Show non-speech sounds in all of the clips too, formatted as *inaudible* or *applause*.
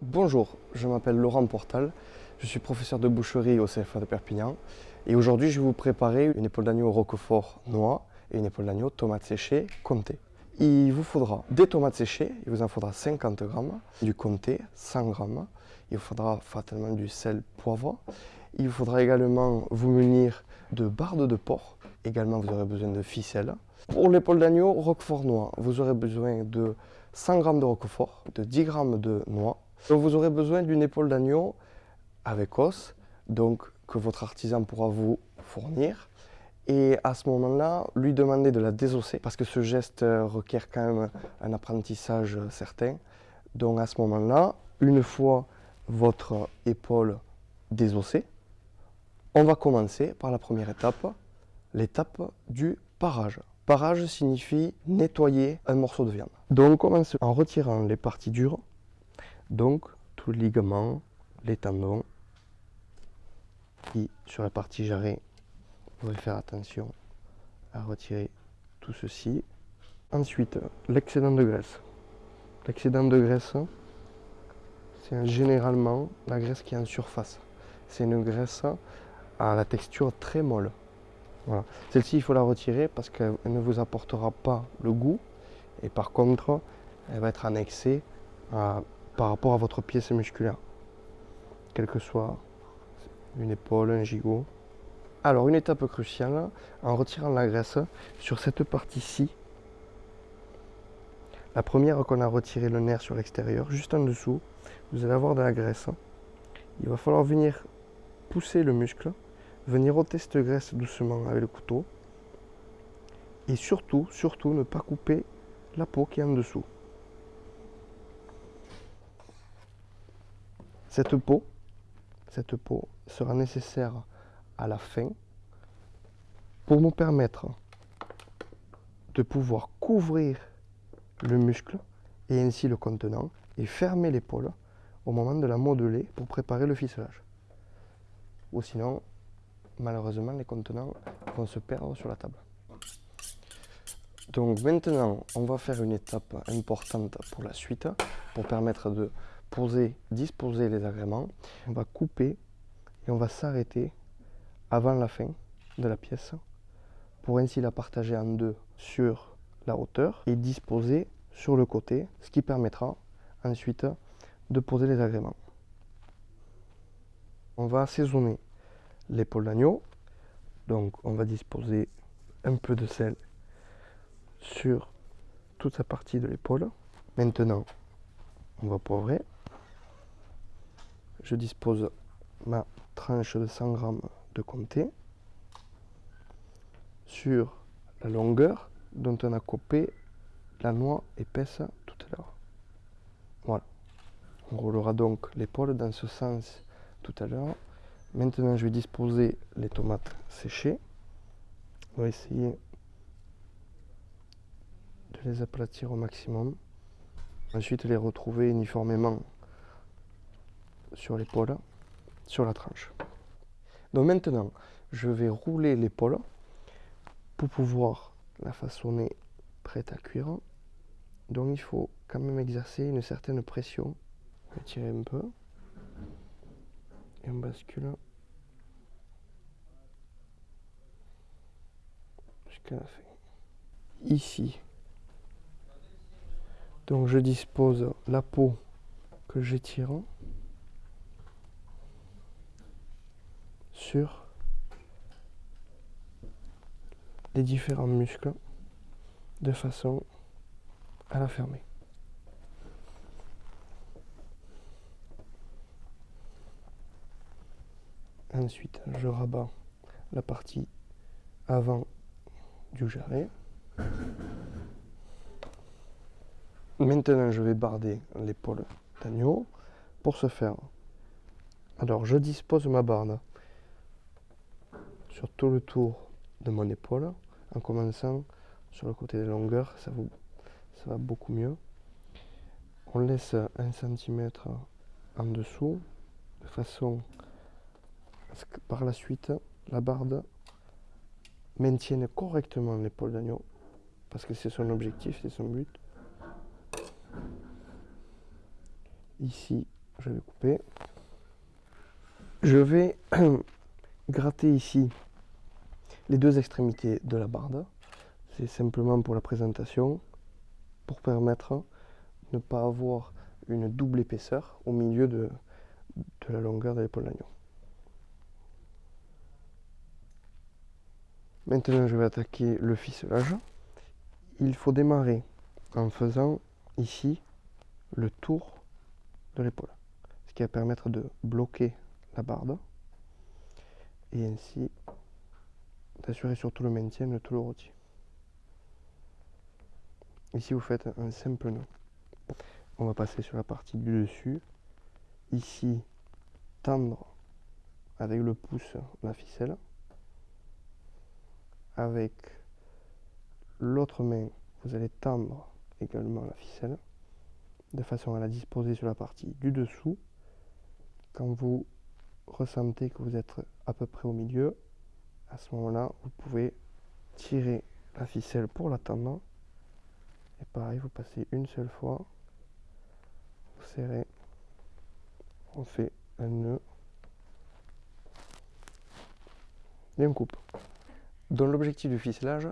Bonjour, je m'appelle Laurent Portal, je suis professeur de boucherie au CFA de Perpignan et aujourd'hui je vais vous préparer une épaule d'agneau roquefort noix et une épaule d'agneau tomate séchée comté. Il vous faudra des tomates séchées, il vous en faudra 50 grammes, du comté 100 grammes, il vous faudra fatalement du sel poivre, il vous faudra également vous munir de bardes de porc, également vous aurez besoin de ficelles. Pour l'épaule d'agneau roquefort noix, vous aurez besoin de 100 g de roquefort, de 10 g de noix, vous aurez besoin d'une épaule d'agneau avec os, donc que votre artisan pourra vous fournir. Et à ce moment-là, lui demander de la désosser, parce que ce geste requiert quand même un apprentissage certain. Donc à ce moment-là, une fois votre épaule désossée, on va commencer par la première étape, l'étape du parage. Parage signifie nettoyer un morceau de viande. Donc on commence en retirant les parties dures donc, tous les ligaments, les tendons, et sur la partie jarret, vous devez faire attention à retirer tout ceci. Ensuite, l'excédent de graisse. L'excédent de graisse, c'est généralement la graisse qui est en surface. C'est une graisse à la texture très molle. Voilà. Celle-ci, il faut la retirer parce qu'elle ne vous apportera pas le goût. Et par contre, elle va être annexée à par rapport à votre pièce musculaire, quelle que soit une épaule, un gigot. Alors une étape cruciale, en retirant la graisse sur cette partie-ci, la première qu'on a retiré le nerf sur l'extérieur, juste en dessous, vous allez avoir de la graisse. Il va falloir venir pousser le muscle, venir ôter cette graisse doucement avec le couteau. Et surtout, surtout, ne pas couper la peau qui est en dessous. Cette peau, cette peau sera nécessaire à la fin pour nous permettre de pouvoir couvrir le muscle et ainsi le contenant et fermer l'épaule au moment de la modeler pour préparer le ficelage. Ou sinon, malheureusement, les contenants vont se perdre sur la table. Donc maintenant, on va faire une étape importante pour la suite, pour permettre de poser, disposer les agréments. On va couper et on va s'arrêter avant la fin de la pièce pour ainsi la partager en deux sur la hauteur et disposer sur le côté, ce qui permettra ensuite de poser les agréments. On va assaisonner l'épaule d'agneau. Donc on va disposer un peu de sel sur toute sa partie de l'épaule. Maintenant, on va poivrer je dispose ma tranche de 100 g de comté sur la longueur dont on a coupé la noix épaisse tout à l'heure. Voilà. On roulera donc l'épaule dans ce sens tout à l'heure. Maintenant, je vais disposer les tomates séchées. On va essayer de les aplatir au maximum. Ensuite, les retrouver uniformément sur l'épaule, sur la tranche. Donc maintenant, je vais rouler l'épaule pour pouvoir la façonner prête à cuire. Donc il faut quand même exercer une certaine pression. On va tirer un peu. Et on bascule jusqu'à. Ici, donc je dispose la peau que j'étire. Les différents muscles de façon à la fermer. Ensuite, je rabats la partie avant du jarret. Maintenant, je vais barder l'épaule d'agneau. Pour ce faire, alors je dispose ma barde sur tout le tour de mon épaule en commençant sur le côté des longueurs ça, ça va beaucoup mieux on laisse un centimètre en dessous de façon à ce que par la suite la barde maintienne correctement l'épaule d'agneau parce que c'est son objectif, c'est son but. Ici, je vais couper. Je vais *clears throat* gratter ici les deux extrémités de la barde. C'est simplement pour la présentation, pour permettre de ne pas avoir une double épaisseur au milieu de, la longueur de l'épaule d'agneau. Maintenant, je vais attaquer le ficelage. Il faut démarrer en faisant ici le tour de l'épaule, ce qui va permettre de bloquer la barbe et ainsi d'assurer surtout le maintien de tout le rôti. Ici, vous faites un simple nœud. On va passer sur la partie du dessus. Ici, tendre avec le pouce la ficelle avec l'autre main, vous allez tendre également la ficelle de façon à la disposer sur la partie du dessous. Quand vous ressentez que vous êtes à peu près au milieu, à ce moment-là, vous pouvez tirer la ficelle pour la tendre. Et pareil, vous passez une seule fois, vous serrez, on fait un nœud. Et on coupe. Dont l'objectif du ficelage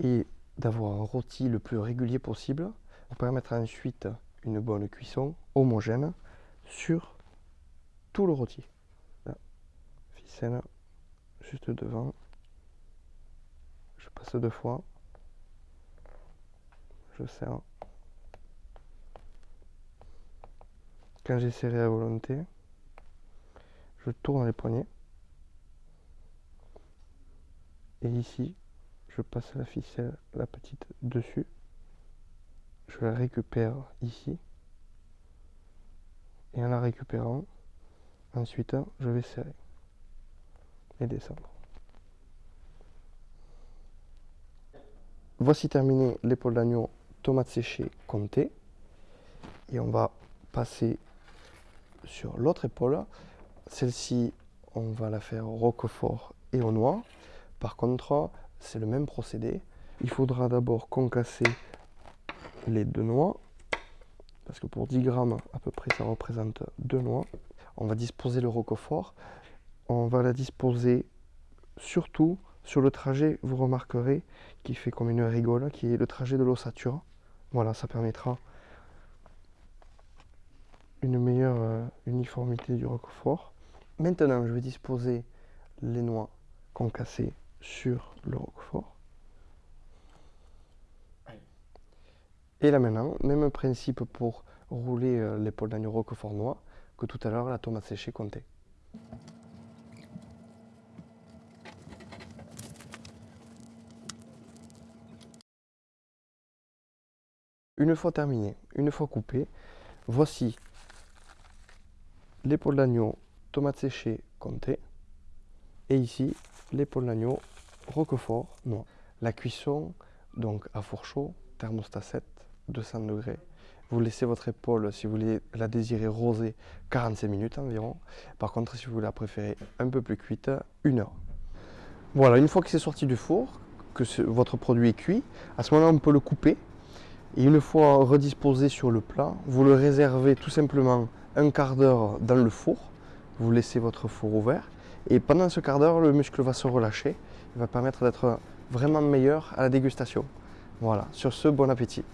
est d'avoir un rôti le plus régulier possible pour permettre ensuite une bonne cuisson homogène sur tout le rôti. ficelle juste devant. Je passe deux fois. Je serre. Quand j'ai serré à volonté, je tourne les poignets. et ici je passe la ficelle la petite dessus je la récupère ici et en la récupérant ensuite je vais serrer descendre voici terminé l'épaule d'agneau tomate séchée comptée et on va passer sur l'autre épaule celle-ci on va la faire au roquefort et au noix par contre, c'est le même procédé. Il faudra d'abord concasser les deux noix, parce que pour 10 grammes à peu près, ça représente deux noix. On va disposer le roquefort. On va la disposer surtout sur le trajet, vous remarquerez, qui fait comme une rigole, qui est le trajet de l'ossature. Voilà, ça permettra une meilleure euh, uniformité du roquefort. Maintenant, je vais disposer les noix concassées sur le roquefort. Et là maintenant, même principe pour rouler euh, l'épaule d'agneau roquefort noix que tout à l'heure la tomate séchée comptée. Une fois terminé, une fois coupé, voici l'épaule d'agneau tomate séchée comptée et ici l'épaule d'agneau roquefort noix. La cuisson, donc à four chaud, thermostat 7, 200 degrés. Vous laissez votre épaule, si vous voulez la désirer rosée, 45 minutes environ. Par contre, si vous la préférez un peu plus cuite, une heure. Voilà, une fois que c'est sorti du four, que votre produit est cuit, à ce moment-là, on peut le couper. Et une fois redisposé sur le plat, vous le réservez tout simplement un quart d'heure dans le four. Vous laissez votre four ouvert. Et pendant ce quart d'heure, le muscle va se relâcher va permettre d'être vraiment meilleur à la dégustation. Voilà, sur ce, bon appétit.